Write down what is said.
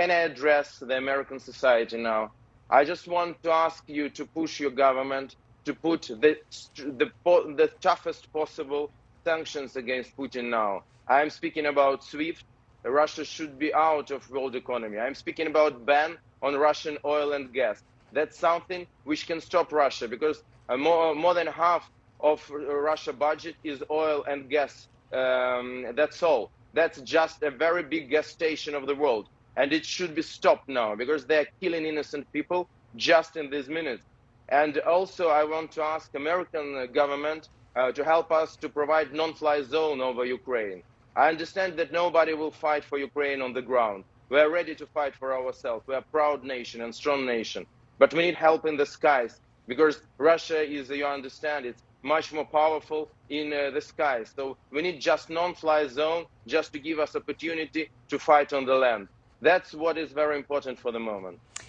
can I address the American society now? I just want to ask you to push your government to put the, the, the toughest possible sanctions against Putin now. I am speaking about SWIFT. Russia should be out of world economy. I'm speaking about ban on Russian oil and gas. That's something which can stop Russia because uh, more, more than half of Russia budget is oil and gas. Um, that's all. That's just a very big gas station of the world. And it should be stopped now because they're killing innocent people just in these minutes. And also I want to ask American government uh, to help us to provide non-fly zone over Ukraine. I understand that nobody will fight for Ukraine on the ground. We are ready to fight for ourselves. We are a proud nation and strong nation. But we need help in the skies because Russia is, you understand, it's much more powerful in uh, the skies. So we need just non-fly zone just to give us opportunity to fight on the land. That's what is very important for the moment.